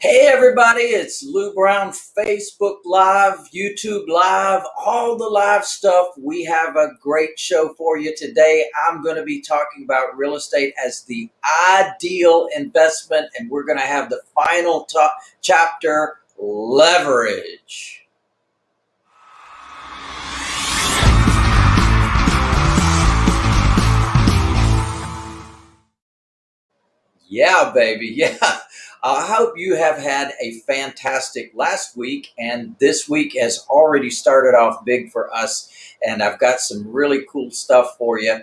Hey everybody, it's Lou Brown, Facebook Live, YouTube Live, all the live stuff. We have a great show for you today. I'm going to be talking about real estate as the ideal investment, and we're going to have the final top chapter leverage. Yeah, baby. Yeah. I hope you have had a fantastic last week, and this week has already started off big for us. And I've got some really cool stuff for you. Uh,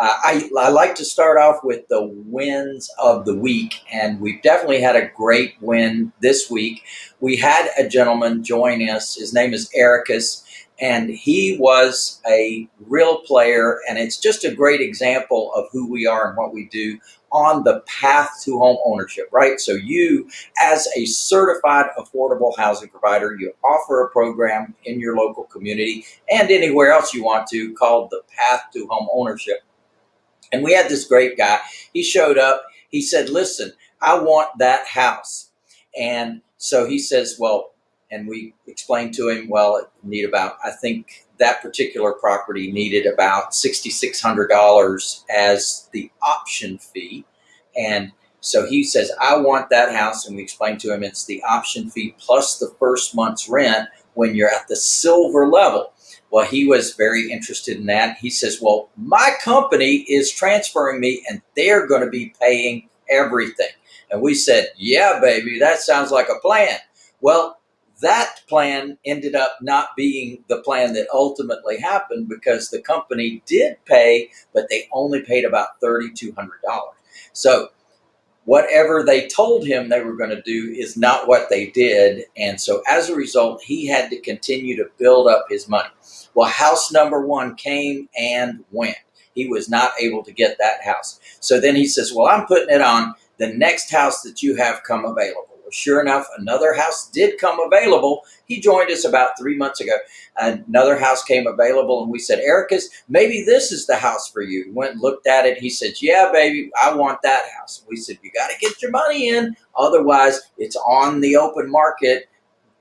I, I like to start off with the wins of the week, and we've definitely had a great win this week. We had a gentleman join us. His name is Ericus and he was a real player and it's just a great example of who we are and what we do on the path to home ownership right? So you as a certified affordable housing provider you offer a program in your local community and anywhere else you want to called the path to home ownership. And we had this great guy. He showed up. He said listen i want that house. And so he says well and we explained to him, well, it need about, I think that particular property needed about $6,600 as the option fee. And so he says, I want that house. And we explained to him it's the option fee plus the first month's rent when you're at the silver level. Well, he was very interested in that. He says, Well, my company is transferring me and they're going to be paying everything. And we said, Yeah, baby, that sounds like a plan. Well, that plan ended up not being the plan that ultimately happened because the company did pay, but they only paid about $3,200. So whatever they told him they were going to do is not what they did. And so as a result, he had to continue to build up his money. Well, house number one came and went. He was not able to get that house. So then he says, well, I'm putting it on the next house that you have come available. Well, sure enough, another house did come available. He joined us about three months ago. Another house came available, and we said, Ericus, maybe this is the house for you. Went and looked at it. He said, Yeah, baby, I want that house. We said, You got to get your money in. Otherwise, it's on the open market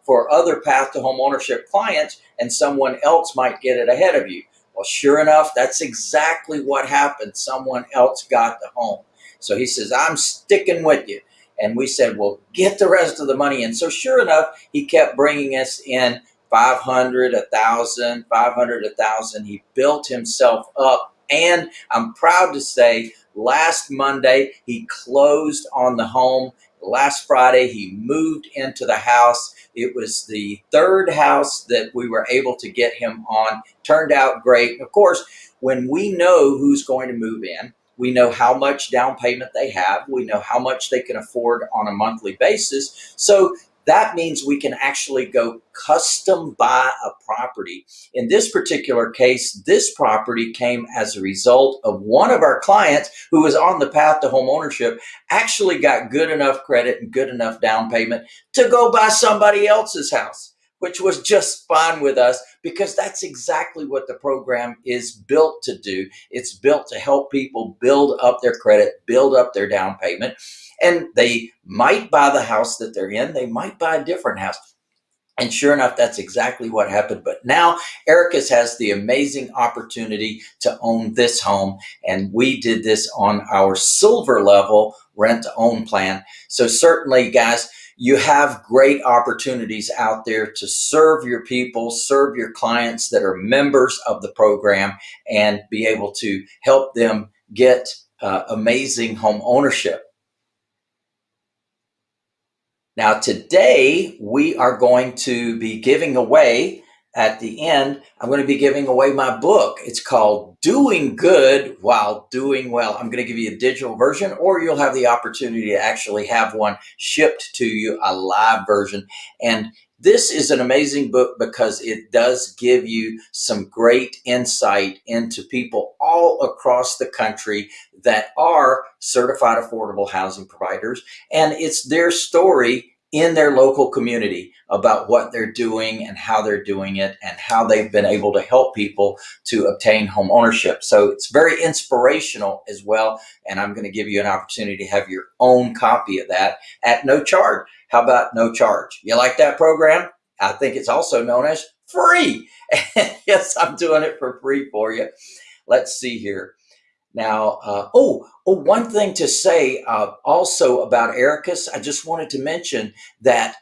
for other path to home ownership clients, and someone else might get it ahead of you. Well, sure enough, that's exactly what happened. Someone else got the home. So he says, I'm sticking with you. And we said, well, get the rest of the money in. So sure enough, he kept bringing us in 500, 1,000, 500, 1,000. He built himself up. And I'm proud to say last Monday, he closed on the home. Last Friday, he moved into the house. It was the third house that we were able to get him on. Turned out great. Of course, when we know who's going to move in, we know how much down payment they have. We know how much they can afford on a monthly basis. So that means we can actually go custom buy a property. In this particular case, this property came as a result of one of our clients who was on the path to home ownership actually got good enough credit and good enough down payment to go buy somebody else's house which was just fine with us because that's exactly what the program is built to do. It's built to help people build up their credit, build up their down payment, and they might buy the house that they're in, they might buy a different house. And sure enough, that's exactly what happened. But now Ericus has the amazing opportunity to own this home. And we did this on our silver level rent to own plan. So certainly guys, you have great opportunities out there to serve your people, serve your clients that are members of the program, and be able to help them get uh, amazing home ownership. Now, today we are going to be giving away at the end, I'm going to be giving away my book. It's called Doing Good While Doing Well. I'm going to give you a digital version, or you'll have the opportunity to actually have one shipped to you, a live version. And this is an amazing book because it does give you some great insight into people all across the country that are certified affordable housing providers. And it's their story in their local community about what they're doing and how they're doing it and how they've been able to help people to obtain home ownership. So it's very inspirational as well. And I'm going to give you an opportunity to have your own copy of that at no charge. How about no charge? You like that program? I think it's also known as free. yes, I'm doing it for free for you. Let's see here. Now, uh, oh, oh, one thing to say uh, also about Ericus, I just wanted to mention that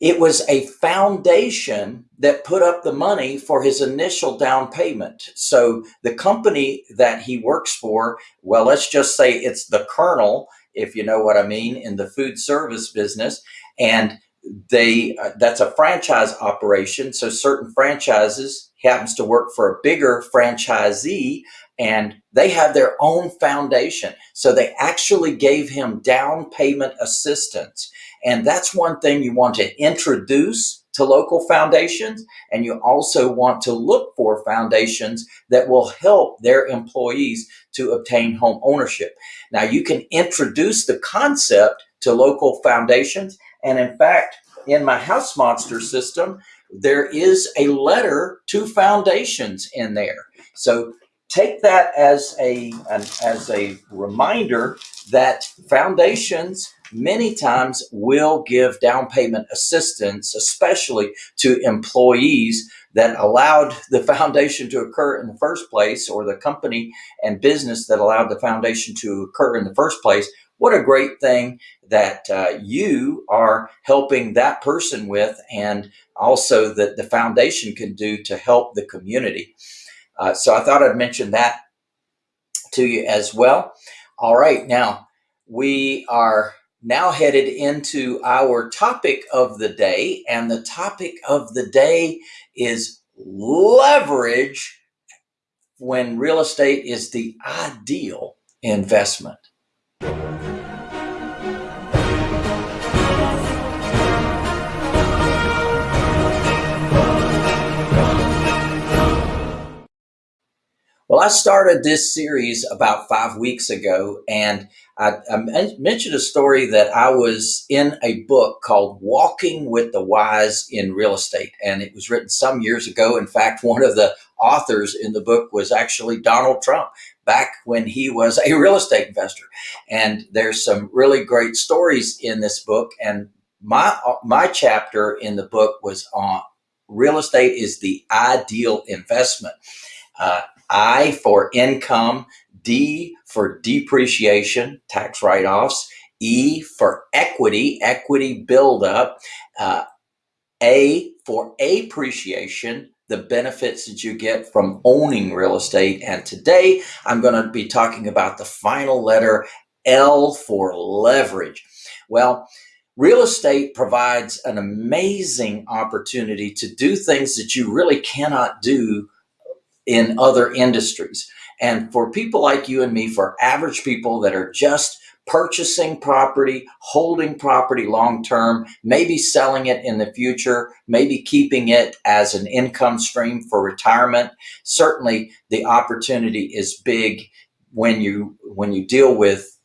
it was a foundation that put up the money for his initial down payment. So the company that he works for, well, let's just say it's the Colonel, if you know what I mean, in the food service business. And they uh, that's a franchise operation. So certain franchises happens to work for a bigger franchisee and they have their own foundation. So they actually gave him down payment assistance. And that's one thing you want to introduce to local foundations. And you also want to look for foundations that will help their employees to obtain home ownership. Now you can introduce the concept to local foundations. And in fact, in my house monster system, there is a letter to foundations in there. So take that as a an, as a reminder that foundations many times will give down payment assistance, especially to employees that allowed the foundation to occur in the first place or the company and business that allowed the foundation to occur in the first place. What a great thing that uh, you are helping that person with and also that the foundation can do to help the community. Uh, so I thought I'd mention that to you as well. All right, now we are now headed into our topic of the day, and the topic of the day is leverage when real estate is the ideal investment. I started this series about five weeks ago, and I, I, mentioned a story that I was in a book called Walking with the Wise in Real Estate, and it was written some years ago. In fact, one of the authors in the book was actually Donald Trump back when he was a real estate investor. And there's some really great stories in this book, and my my chapter in the book was on real estate is the ideal investment. Uh, I for income, D for depreciation, tax write-offs, E for equity, equity buildup, uh, A for appreciation, the benefits that you get from owning real estate. And today I'm going to be talking about the final letter L for leverage. Well, real estate provides an amazing opportunity to do things that you really cannot do in other industries. And for people like you and me, for average people that are just purchasing property, holding property long term, maybe selling it in the future, maybe keeping it as an income stream for retirement. Certainly the opportunity is big when you when you deal with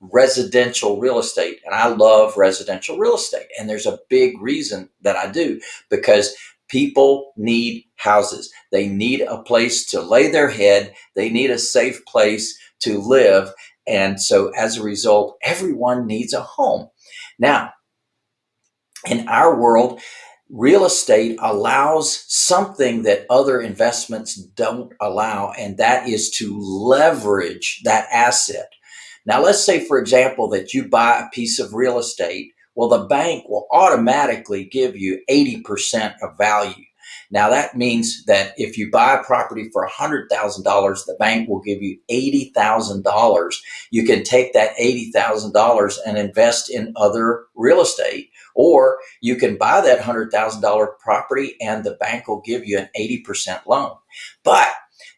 residential real estate and I love residential real estate and there's a big reason that I do because People need houses. They need a place to lay their head. They need a safe place to live. And so as a result, everyone needs a home. Now, in our world, real estate allows something that other investments don't allow, and that is to leverage that asset. Now, let's say, for example, that you buy a piece of real estate well, the bank will automatically give you 80% of value. Now that means that if you buy a property for $100,000, the bank will give you $80,000. You can take that $80,000 and invest in other real estate, or you can buy that $100,000 property and the bank will give you an 80% loan. But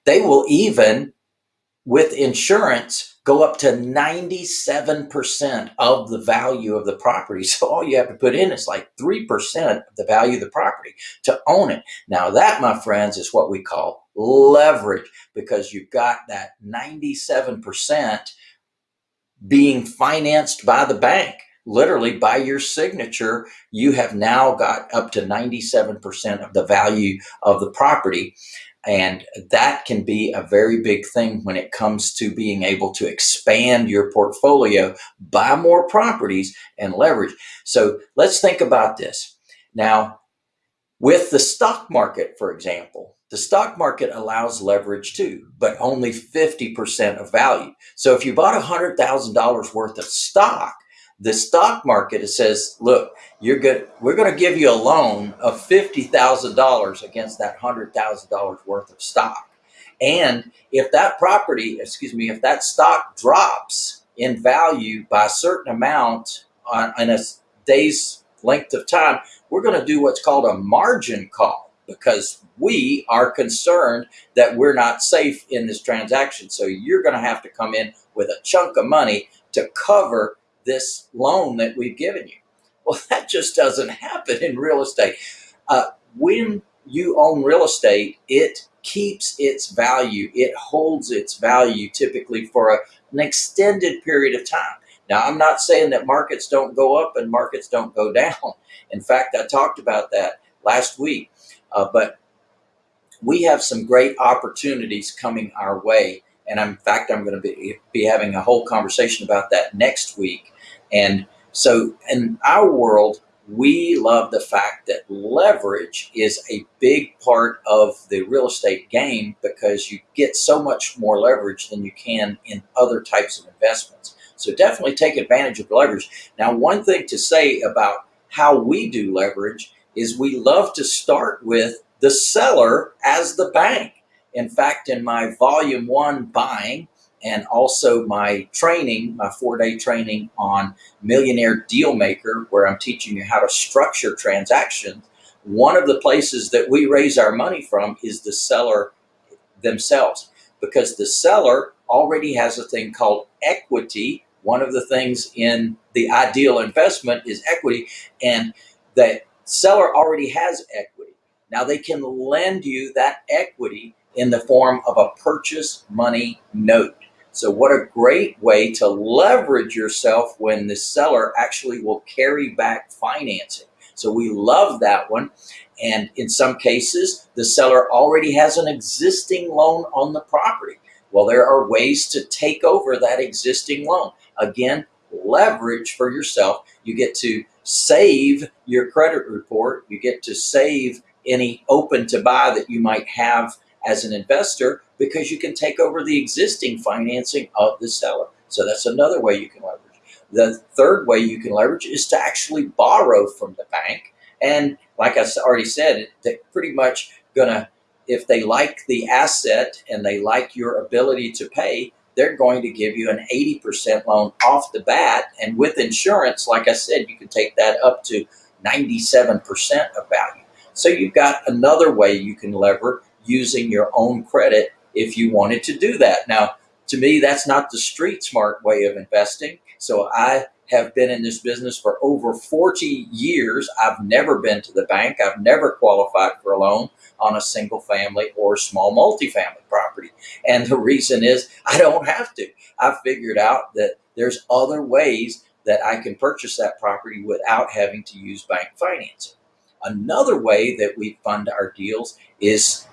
they will even, with insurance, go up to 97% of the value of the property. So all you have to put in is like 3% of the value of the property to own it. Now that, my friends, is what we call leverage because you've got that 97% being financed by the bank. literally by your signature, you have now got up to 97% of the value of the property. And that can be a very big thing when it comes to being able to expand your portfolio, buy more properties, and leverage. So let's think about this. Now, with the stock market, for example, the stock market allows leverage too, but only 50% of value. So if you bought $100,000 worth of stock, the stock market it says, look, you're good. We're going to give you a loan of $50,000 against that $100,000 worth of stock. And if that property, excuse me, if that stock drops in value by a certain amount on, on a day's length of time, we're going to do what's called a margin call because we are concerned that we're not safe in this transaction. So you're going to have to come in with a chunk of money to cover this loan that we've given you. Well, that just doesn't happen in real estate. Uh, when you own real estate, it keeps its value. It holds its value typically for a, an extended period of time. Now, I'm not saying that markets don't go up and markets don't go down. In fact, I talked about that last week. Uh, but we have some great opportunities coming our way. And in fact, I'm going to be, be having a whole conversation about that next week. And so in our world, we love the fact that leverage is a big part of the real estate game because you get so much more leverage than you can in other types of investments. So definitely take advantage of leverage. Now, one thing to say about how we do leverage is we love to start with the seller as the bank. In fact, in my volume one buying and also my training, my four day training on Millionaire Deal Maker, where I'm teaching you how to structure transactions, one of the places that we raise our money from is the seller themselves because the seller already has a thing called equity. One of the things in the ideal investment is equity, and that seller already has equity. Now they can lend you that equity in the form of a purchase money note. So what a great way to leverage yourself when the seller actually will carry back financing. So we love that one. And in some cases, the seller already has an existing loan on the property. Well, there are ways to take over that existing loan. Again, leverage for yourself. You get to save your credit report. You get to save any open to buy that you might have as an investor because you can take over the existing financing of the seller. So that's another way you can leverage. The third way you can leverage is to actually borrow from the bank. And like I already said, they're pretty much gonna, if they like the asset and they like your ability to pay, they're going to give you an 80% loan off the bat. And with insurance, like I said, you can take that up to 97% of value. So you've got another way you can lever using your own credit if you wanted to do that. Now, to me, that's not the street smart way of investing. So I have been in this business for over 40 years. I've never been to the bank. I've never qualified for a loan on a single family or small multifamily property. And the reason is I don't have to. I've figured out that there's other ways that I can purchase that property without having to use bank financing. Another way that we fund our deals is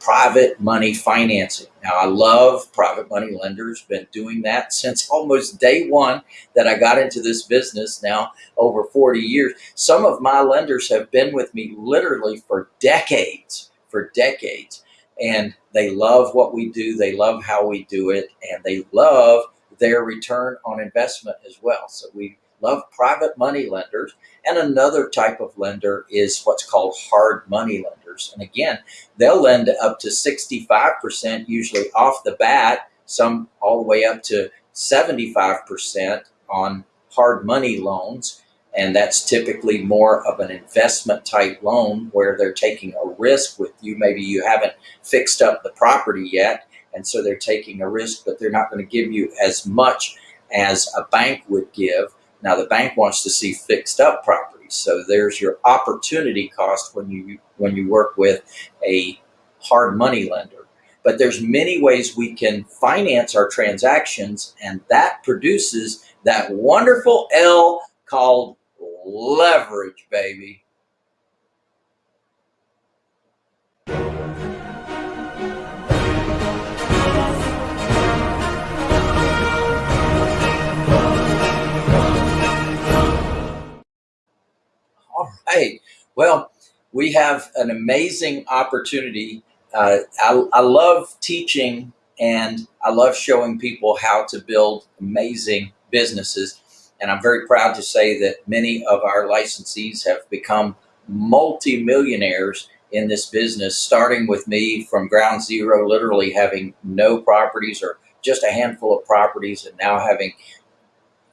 private money financing. Now, I love private money lenders, been doing that since almost day one that I got into this business now over 40 years. Some of my lenders have been with me literally for decades, for decades. And they love what we do, they love how we do it, and they love their return on investment as well. So we love private money lenders. And another type of lender is what's called hard money lenders. And again, they'll lend up to 65% usually off the bat, some all the way up to 75% on hard money loans. And that's typically more of an investment type loan where they're taking a risk with you. Maybe you haven't fixed up the property yet. And so they're taking a risk, but they're not going to give you as much as a bank would give. Now the bank wants to see fixed up properties. So there's your opportunity cost when you when you work with a hard money lender. But there's many ways we can finance our transactions and that produces that wonderful L called leverage, baby. Right. Well, we have an amazing opportunity. Uh, I, I love teaching and I love showing people how to build amazing businesses. And I'm very proud to say that many of our licensees have become multi-millionaires in this business, starting with me from ground zero, literally having no properties or just a handful of properties and now having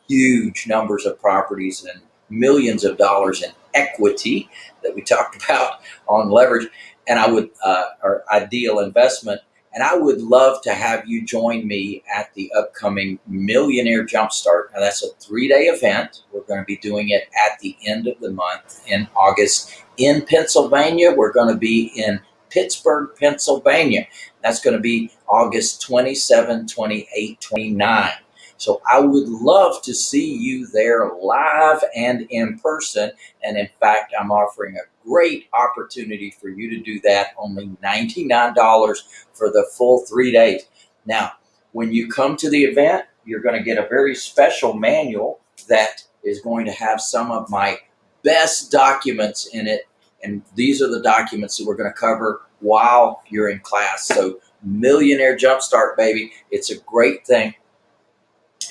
huge numbers of properties and millions of dollars in equity that we talked about on leverage and I would, uh, or ideal investment. And I would love to have you join me at the upcoming Millionaire Jumpstart. Now that's a three day event. We're going to be doing it at the end of the month in August in Pennsylvania. We're going to be in Pittsburgh, Pennsylvania. That's going to be August 27, 28, 29. So I would love to see you there live and in person. And in fact, I'm offering a great opportunity for you to do that. Only $99 for the full three days. Now, when you come to the event, you're going to get a very special manual that is going to have some of my best documents in it. And these are the documents that we're going to cover while you're in class. So Millionaire Jumpstart, baby. It's a great thing.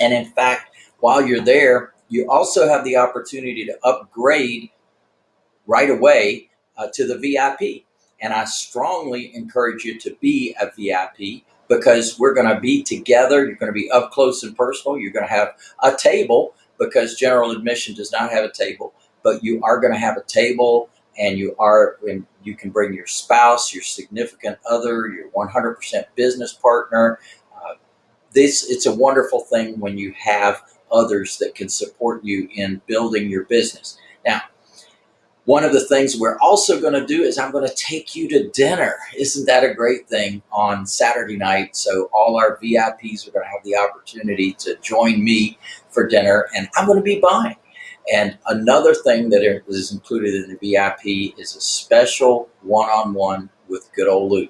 And in fact, while you're there, you also have the opportunity to upgrade right away uh, to the VIP. And I strongly encourage you to be a VIP because we're going to be together. You're going to be up close and personal. You're going to have a table because general admission does not have a table, but you are going to have a table and you are and you can bring your spouse, your significant other, your 100% business partner, this it's a wonderful thing when you have others that can support you in building your business. Now, one of the things we're also going to do is I'm going to take you to dinner. Isn't that a great thing on Saturday night? So all our VIPs are going to have the opportunity to join me for dinner and I'm going to be buying. And another thing that is included in the VIP is a special one-on-one -on -one with good old Lou.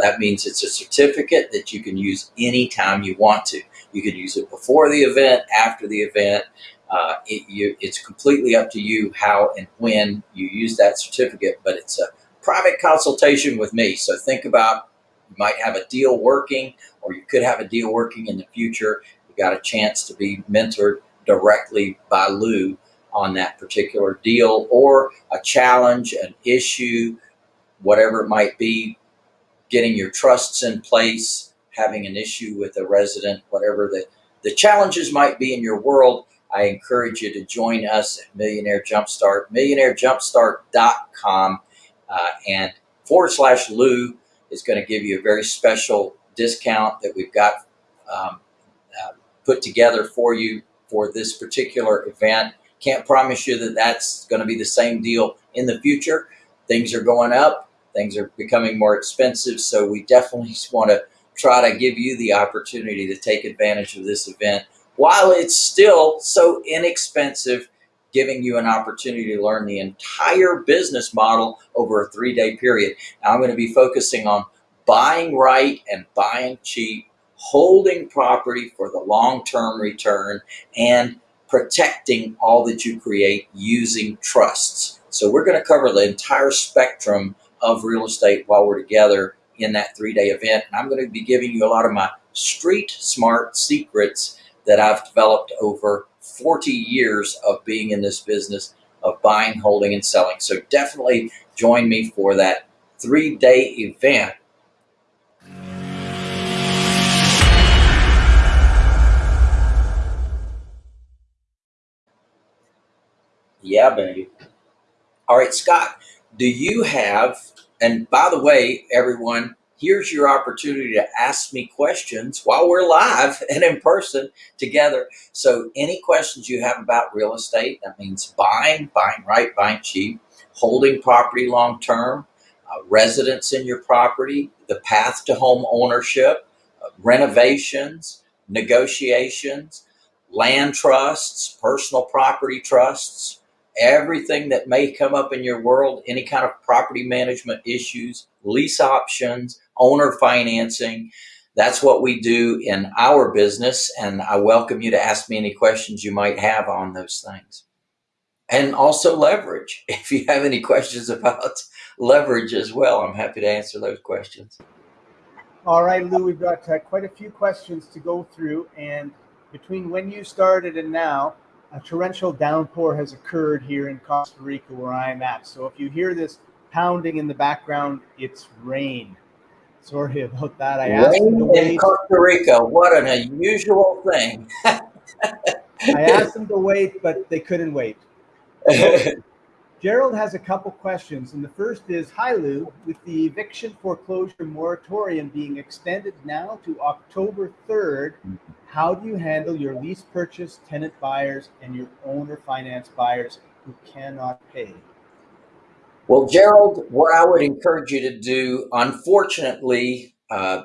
That means it's a certificate that you can use anytime you want to. You could use it before the event, after the event. Uh, it, you, it's completely up to you how and when you use that certificate, but it's a private consultation with me. So think about you might have a deal working or you could have a deal working in the future. You got a chance to be mentored directly by Lou on that particular deal or a challenge, an issue, whatever it might be, getting your trusts in place, having an issue with a resident, whatever the, the challenges might be in your world, I encourage you to join us at Millionaire Jumpstart, millionairejumpstart.com, uh, and forward slash Lou is going to give you a very special discount that we've got um, uh, put together for you for this particular event. Can't promise you that that's going to be the same deal in the future. Things are going up. Things are becoming more expensive, so we definitely want to try to give you the opportunity to take advantage of this event while it's still so inexpensive, giving you an opportunity to learn the entire business model over a three-day period. Now, I'm going to be focusing on buying right and buying cheap, holding property for the long-term return, and protecting all that you create using trusts. So we're going to cover the entire spectrum of real estate while we're together in that three-day event. And I'm going to be giving you a lot of my street smart secrets that I've developed over 40 years of being in this business of buying, holding, and selling. So definitely join me for that three-day event Yeah, baby. All right, Scott, do you have, and by the way, everyone, here's your opportunity to ask me questions while we're live and in person together. So any questions you have about real estate, that means buying, buying right, buying cheap, holding property long-term, uh, residence in your property, the path to home ownership, uh, renovations, negotiations, land trusts, personal property trusts, everything that may come up in your world, any kind of property management issues, lease options, owner financing. That's what we do in our business. And I welcome you to ask me any questions you might have on those things. And also leverage. If you have any questions about leverage as well, I'm happy to answer those questions. All right, Lou, we've got uh, quite a few questions to go through. And between when you started and now, a torrential downpour has occurred here in Costa Rica where I'm at. So if you hear this pounding in the background, it's rain. Sorry about that. I asked them to Rain in wait. Costa Rica, what an unusual thing. I asked them to wait, but they couldn't wait. Gerald has a couple questions, and the first is, "Hi Lou, with the eviction foreclosure moratorium being extended now to October 3rd, how do you handle your lease purchase tenant buyers and your owner finance buyers who cannot pay?" Well, Gerald, what I would encourage you to do, unfortunately, uh,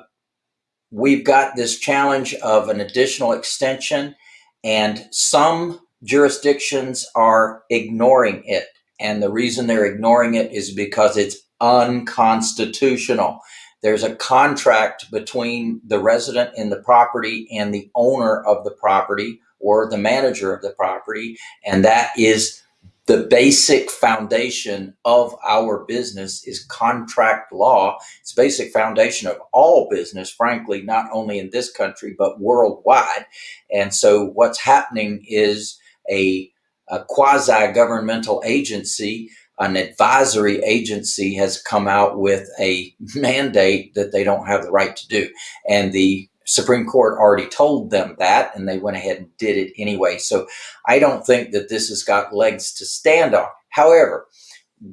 we've got this challenge of an additional extension, and some jurisdictions are ignoring it. And the reason they're ignoring it is because it's unconstitutional. There's a contract between the resident in the property and the owner of the property or the manager of the property, and that is the basic foundation of our business is contract law. It's basic foundation of all business, frankly, not only in this country, but worldwide. And so what's happening is a, a quasi-governmental agency, an advisory agency has come out with a mandate that they don't have the right to do. And the Supreme Court already told them that, and they went ahead and did it anyway. So I don't think that this has got legs to stand on. However,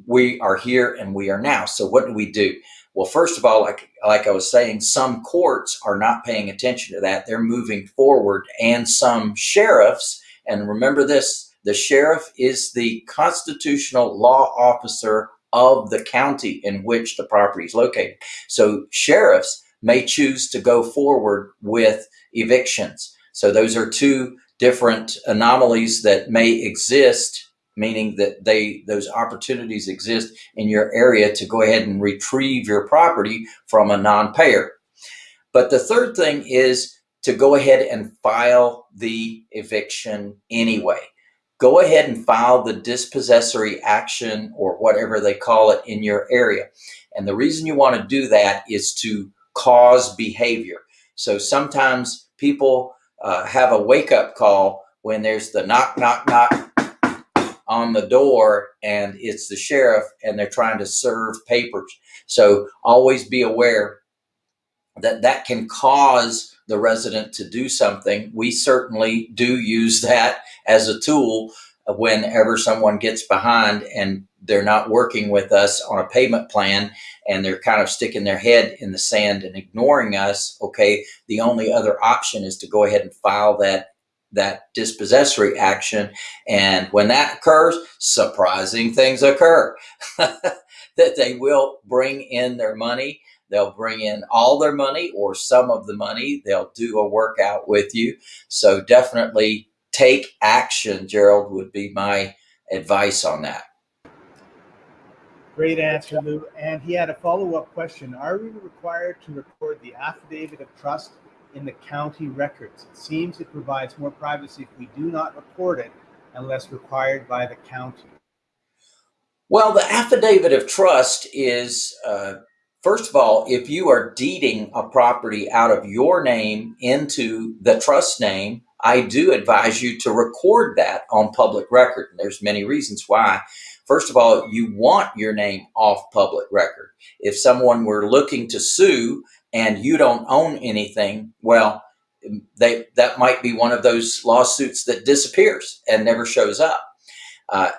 we are here and we are now. So what do we do? Well, first of all, like like I was saying, some courts are not paying attention to that. They're moving forward, and some sheriffs. And remember this: the sheriff is the constitutional law officer of the county in which the property is located. So sheriffs may choose to go forward with evictions. So those are two different anomalies that may exist, meaning that they those opportunities exist in your area to go ahead and retrieve your property from a non-payer. But the third thing is to go ahead and file the eviction anyway. Go ahead and file the dispossessory action or whatever they call it in your area. And the reason you want to do that is to cause behavior. So sometimes people uh, have a wake up call when there's the knock, knock, knock on the door and it's the sheriff and they're trying to serve papers. So always be aware that that can cause the resident to do something. We certainly do use that as a tool whenever someone gets behind and they're not working with us on a payment plan and they're kind of sticking their head in the sand and ignoring us okay the only other option is to go ahead and file that that dispossessory action and when that occurs surprising things occur that they will bring in their money they'll bring in all their money or some of the money they'll do a workout with you so definitely take action gerald would be my advice on that Great answer, Lou. And he had a follow-up question. Are we required to record the affidavit of trust in the county records? It seems it provides more privacy if we do not record it unless required by the county. Well, the affidavit of trust is, uh, first of all, if you are deeding a property out of your name into the trust name, I do advise you to record that on public record. And there's many reasons why. First of all, you want your name off public record. If someone were looking to sue and you don't own anything, well, they that might be one of those lawsuits that disappears and never shows up. Uh,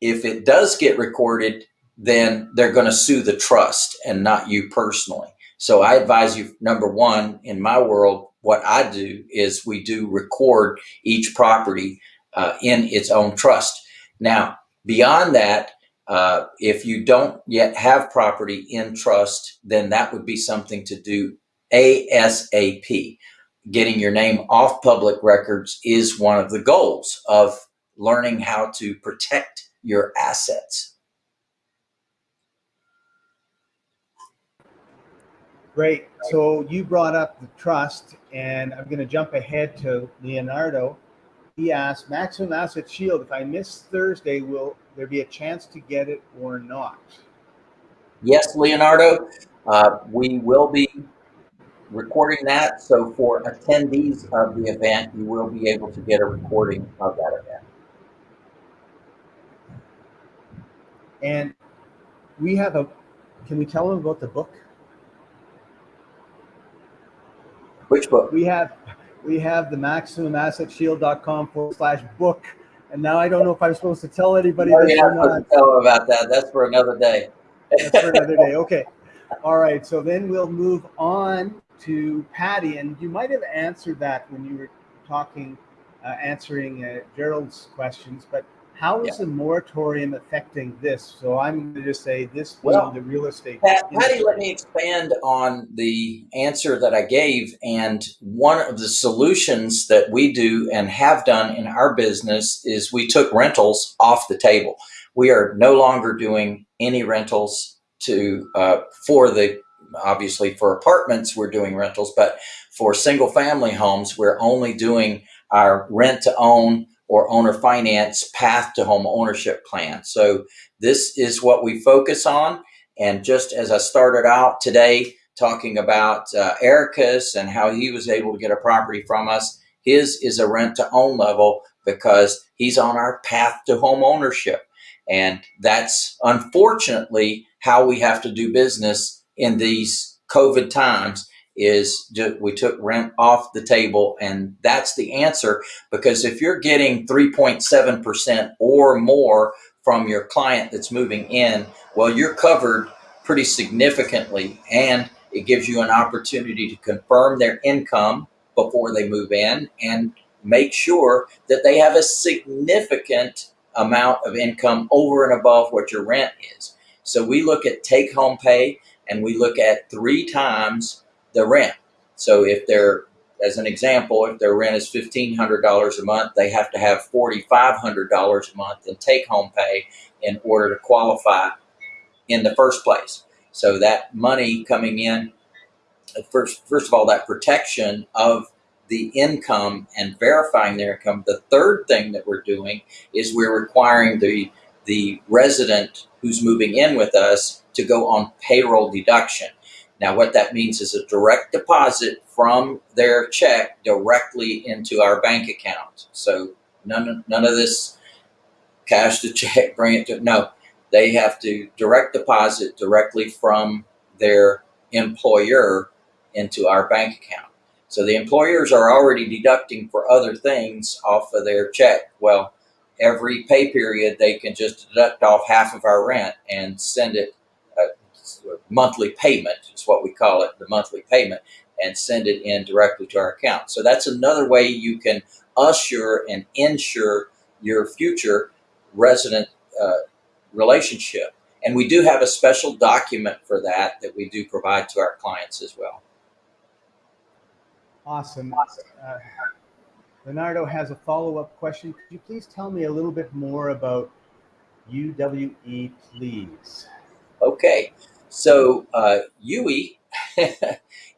if it does get recorded, then they're going to sue the trust and not you personally. So I advise you, number one, in my world, what I do is we do record each property uh, in its own trust. Now, beyond that, uh, if you don't yet have property in trust, then that would be something to do ASAP. getting your name off public records is one of the goals of learning how to protect your assets. Great. So you brought up the trust, and I'm going to jump ahead to Leonardo. He asked, Maximum Asset Shield, if I miss Thursday, will there be a chance to get it or not? Yes, Leonardo, uh, we will be recording that. So for attendees of the event, you will be able to get a recording of that event. And we have a, can we tell them about the book? Which book? We have, we have the maximumassetshield.com forward slash book. And now I don't know if I'm supposed to tell anybody Oh, this yeah, or not. tell them about that. That's for another day. That's for another day. Okay. All right. So then we'll move on to Patty, and you might have answered that when you were talking, uh, answering uh, Gerald's questions. But how is Yeah. the moratorium affecting this? So I'm going to just say this Well, the real estate. Pat, Patty, let me expand on the answer that I gave. And one of the solutions that we do and have done in our business is we took rentals off the table. We are no longer doing any rentals to uh, for the obviously for apartments we're doing rentals, but for single family homes we're only doing our rent to own or owner finance path to home ownership plan. So this is what we focus on. And just as I started out today talking about uh, Ericus and how he was able to get a property from us, his is a rent to own level because he's on our path to home ownership. And that's unfortunately how we have to do business in these COVID times is we took rent off the table and that's the answer because if you're getting 3.7% or more from your client that's moving in, well, you're covered pretty significantly and it gives you an opportunity to confirm their income before they move in and make sure that they have a significant amount of income over and above what your rent is. So we look at take home pay and we look at three times the rent. So if they're, as an example, if their rent is $1,500 a month, they have to have $4,500 a month in take home pay in order to qualify in the first place. So that money coming in, first, first of all, that protection of the income and verifying their income. The third thing that we're doing is we're requiring the the resident who's moving in with us to go on payroll deduction. Now, what that means is a direct deposit from their check directly into our bank account. So none of, none of this cash to check, bring it to no. They have to direct deposit directly from their employer into our bank account. So the employers are already deducting for other things off of their check. Well, every pay period they can just deduct off half of our rent and send it monthly payment is what we call it, the monthly payment, and send it in directly to our account. So that's another way you can assure and ensure your future resident uh, relationship. And we do have a special document for that that we do provide to our clients as well. Awesome. Uh, Leonardo has a follow-up question. Could you please tell me a little bit more about UWE, please? Okay, so uh, UE,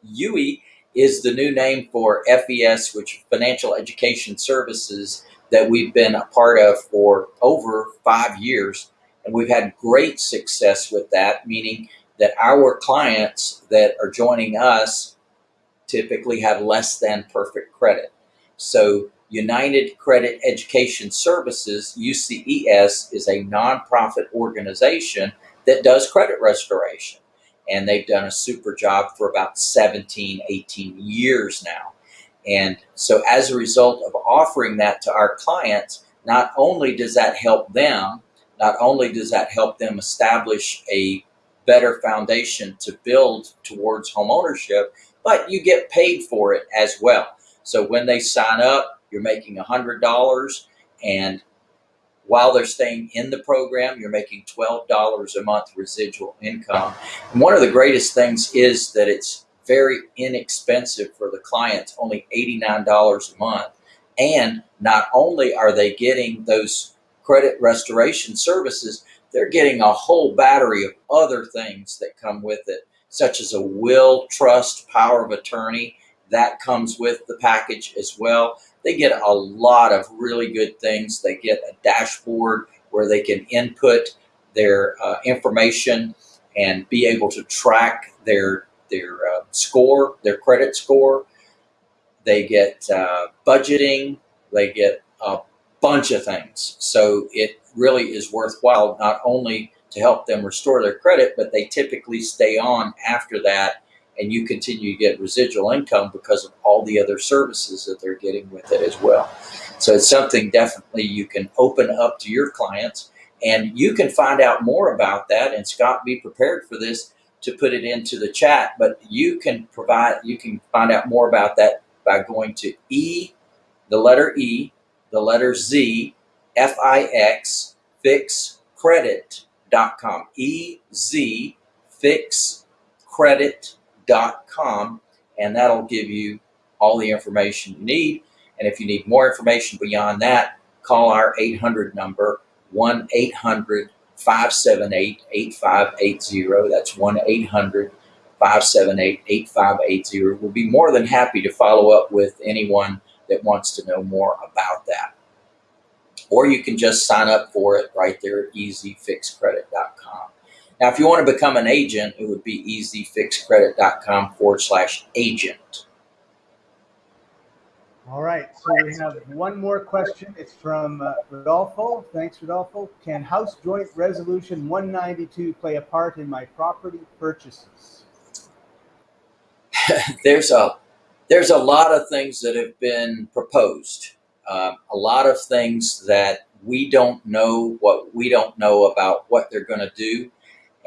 UE is the new name for FES, which is Financial Education Services that we've been a part of for over five years. And we've had great success with that, meaning that our clients that are joining us typically have less than perfect credit. So United Credit Education Services, UCES, is a nonprofit organization that does credit restoration. And they've done a super job for about 17, 18 years now. And so as a result of offering that to our clients, not only does that help them, not only does that help them establish a better foundation to build towards home ownership, but you get paid for it as well. So when they sign up, you're making $100 and while they're staying in the program, you're making $12 a month residual income. And one of the greatest things is that it's very inexpensive for the clients, only $89 a month. And not only are they getting those credit restoration services, they're getting a whole battery of other things that come with it, such as a will, trust, power of attorney. That comes with the package as well. They get a lot of really good things. They get a dashboard where they can input their uh, information and be able to track their their uh, score, their credit score. They get uh, budgeting. They get a bunch of things. So it really is worthwhile not only to help them restore their credit, but they typically stay on after that and you continue to get residual income because of all the other services that they're getting with it as well. So it's something definitely you can open up to your clients and you can find out more about that. And Scott, be prepared for this to put it into the chat, but you can provide, you can find out more about that by going to E, the letter E, the letter Z, F-I-X, fixcredit.com. E-Z, fixcredit.com, and that'll give you all the information you need. And if you need more information beyond that, call our 800 number, 1 800 578 8580. That's 1 800 578 8580. We'll be more than happy to follow up with anyone that wants to know more about that. Or you can just sign up for it right there at ezfixcredit.com. Now, if you want to become an agent, it would be ezfixcredit.com forward slash agent. All right, so we have one more question. It's from uh, Rodolfo. Thanks, Rodolfo. Can House Joint Resolution 192 play a part in my property purchases? there's a there's a lot of things that have been proposed. Um, a lot of things that we don't know what we don't know about what they're going to do,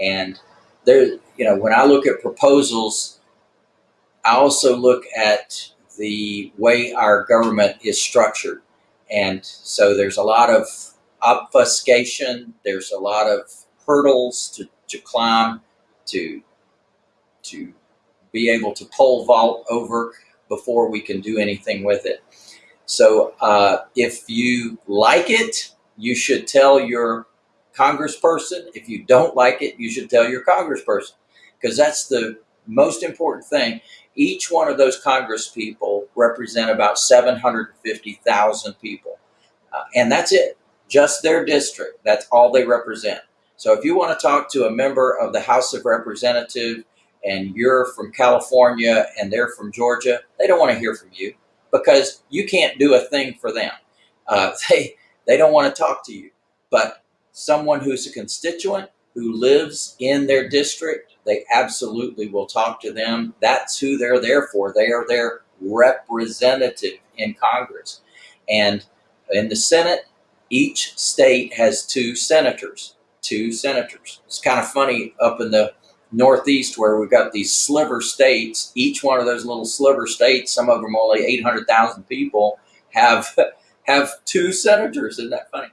and there, you know, when I look at proposals, I also look at the way our government is structured. And so there's a lot of obfuscation, there's a lot of hurdles to, to climb to, to be able to pole vault over before we can do anything with it. So uh, if you like it, you should tell your congressperson. If you don't like it, you should tell your congressperson because that's the most important thing. Each one of those Congress people represent about 750,000 people. Uh, and that's it, just their district. That's all they represent. So if you want to talk to a member of the House of Representatives and you're from California and they're from Georgia, they don't want to hear from you because you can't do a thing for them. Uh, they, they don't want to talk to you. But someone who's a constituent who lives in their district, they absolutely will talk to them. That's who they're there for. They are their representative in Congress. And in the Senate, each state has two senators, two senators. It's kind of funny up in the Northeast where we've got these sliver states, each one of those little sliver states, some of them only 800,000 people, have have two senators. Isn't that funny?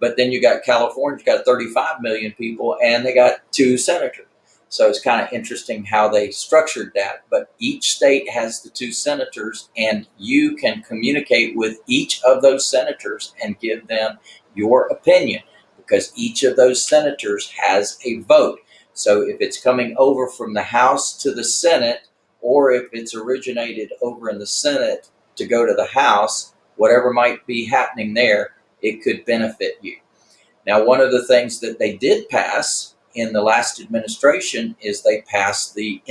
But then you got California's got 35 million people and they got two senators. So it's kind of interesting how they structured that. But each state has the two senators and you can communicate with each of those senators and give them your opinion because each of those senators has a vote. So if it's coming over from the House to the Senate, or if it's originated over in the Senate to go to the House, whatever might be happening there, it could benefit you. Now, one of the things that they did pass in the last administration is they passed the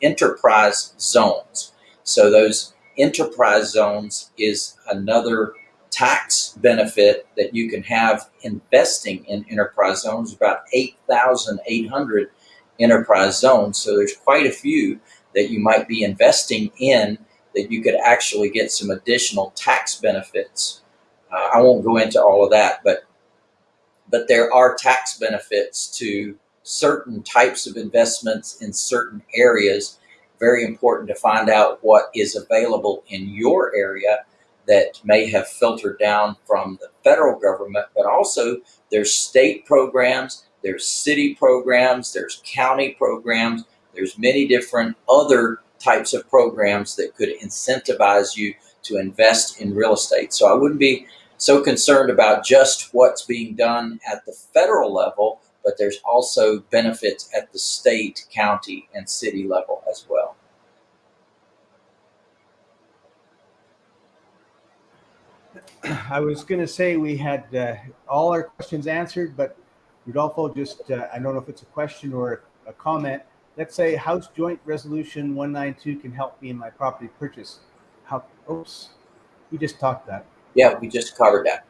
enterprise zones. So those enterprise zones is another tax benefit that you can have investing in enterprise zones, about 8,800 enterprise zones. So there's quite a few that you might be investing in that you could actually get some additional tax benefits uh, I won't go into all of that, but but there are tax benefits to certain types of investments in certain areas. Very important to find out what is available in your area that may have filtered down from the federal government, but also there's state programs, there's city programs, there's county programs, there's many different other types of programs that could incentivize you to invest in real estate. So I wouldn't be so concerned about just what's being done at the federal level, but there's also benefits at the state, county, and city level as well. I was going to say we had uh, all our questions answered, but Rodolfo just, uh, I don't know if it's a question or a comment. Let's say House Joint Resolution 192 can help me in my property purchase. How, oops, we just talked that. Yeah, we just covered that.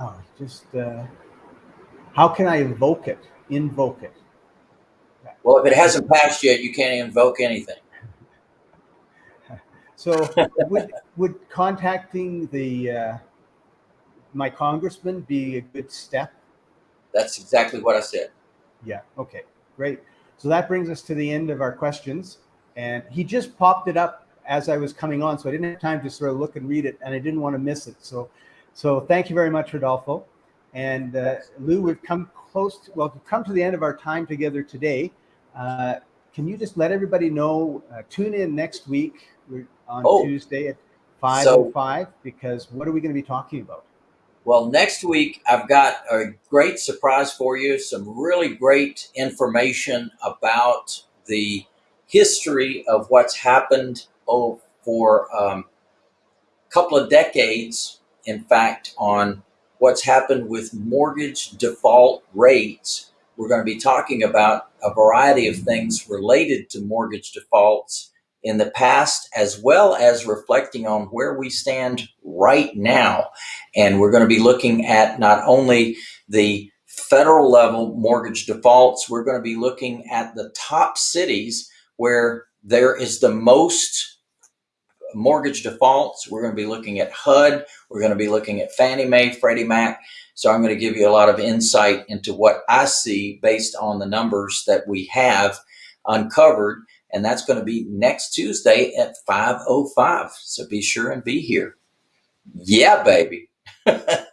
Oh, just, uh, how can I invoke it? Invoke it. Well, if it hasn't passed yet, you can't invoke anything. So would, would contacting the, uh, my congressman be a good step? That's exactly what I said. Yeah, okay, great. So that brings us to the end of our questions. And he just popped it up as I was coming on, so I didn't have time to sort of look and read it, and I didn't want to miss it. So, so thank you very much, Rodolfo. And uh, Lou, we've come close, to, well, we've come to the end of our time together today. Uh, can you just let everybody know, uh, tune in next week We're on Oh. Tuesday at 5.05, because what are we going to be talking about? Well, next week, I've got a great surprise for you. Some really great information about the history of what's happened oh, for um, a couple of decades, in fact, on what's happened with mortgage default rates. We're going to be talking about a variety of things related to mortgage defaults in the past, as well as reflecting on where we stand right now. And we're going to be looking at not only the federal level mortgage defaults, we're going to be looking at the top cities where there is the most mortgage defaults. We're going to be looking at HUD. We're going to be looking at Fannie Mae, Freddie Mac. So I'm going to give you a lot of insight into what I see based on the numbers that we have uncovered. And that's going to be next Tuesday at 5.05. So be sure and be here. Yeah, baby.